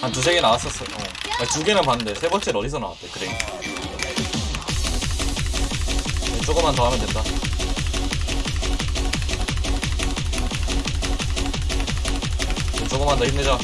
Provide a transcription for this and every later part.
한 두세 개 나왔었어. 어. 두 개는 봤는데 세 번째는 어디서 나왔대? 그래. 네, 조금만 더 하면 된다. 네, 조금만 더 힘내자.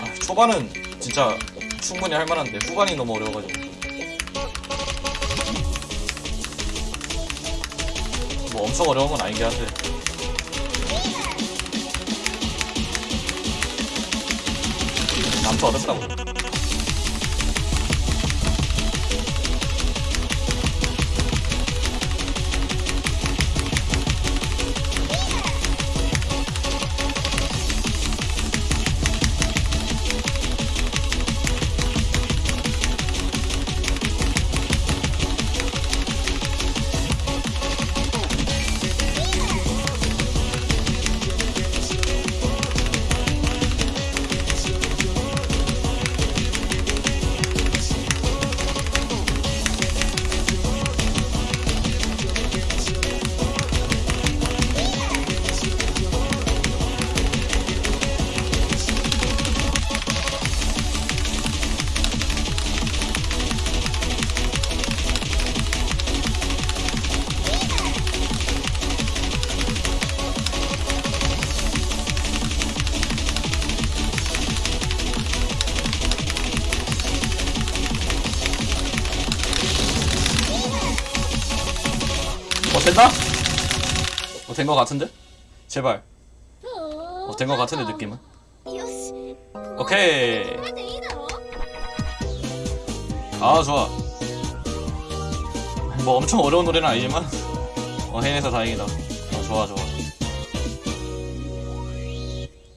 아, 초반은 진짜 충분히 할만한데 후반이 너무 어려워가지고. 뭐 엄청 어려운 건 아니긴 한데. 남도 어렵다고 됐나? 어, 된거 같은데? 제발. 어, 된거 같은데 느낌은? 오케이. 아 좋아. 뭐 엄청 어려운 노래는 아니지만 어 해내서 다행이다. 어, 좋아 좋아.